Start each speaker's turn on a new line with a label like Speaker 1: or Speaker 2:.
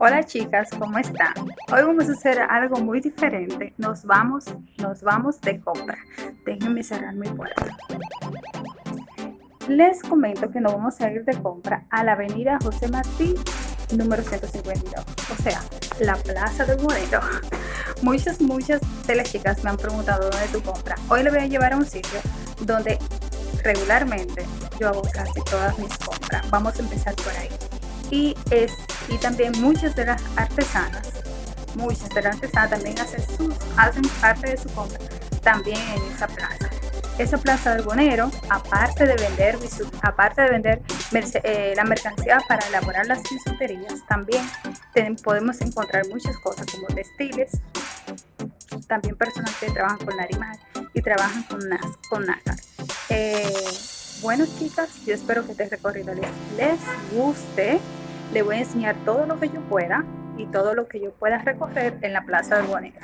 Speaker 1: Hola chicas, ¿cómo están? Hoy vamos a hacer algo muy diferente. Nos vamos, nos vamos de compra. Déjenme cerrar mi puerta. Les comento que nos vamos a ir de compra a la avenida José Martí, número 152. O sea, la Plaza del Moreno. Muchas, muchas de las chicas me han preguntado dónde tu compra. Hoy le voy a llevar a un sitio donde regularmente yo hago casi todas mis compras. Vamos a empezar por ahí y, es, y también muchas de las artesanas, muchas de las artesanas también hacen, sus, hacen parte de su compra también en esa plaza. Esa plaza del Bonero, aparte de vender, aparte de vender eh, la mercancía para elaborar las bisuterías, también podemos encontrar muchas cosas como textiles, también personas que trabajan con larimar y trabajan con, con nácar. Eh, bueno chicas, yo espero que este recorrido les, les guste. Le voy a enseñar todo lo que yo pueda y todo lo que yo pueda recoger en la Plaza del.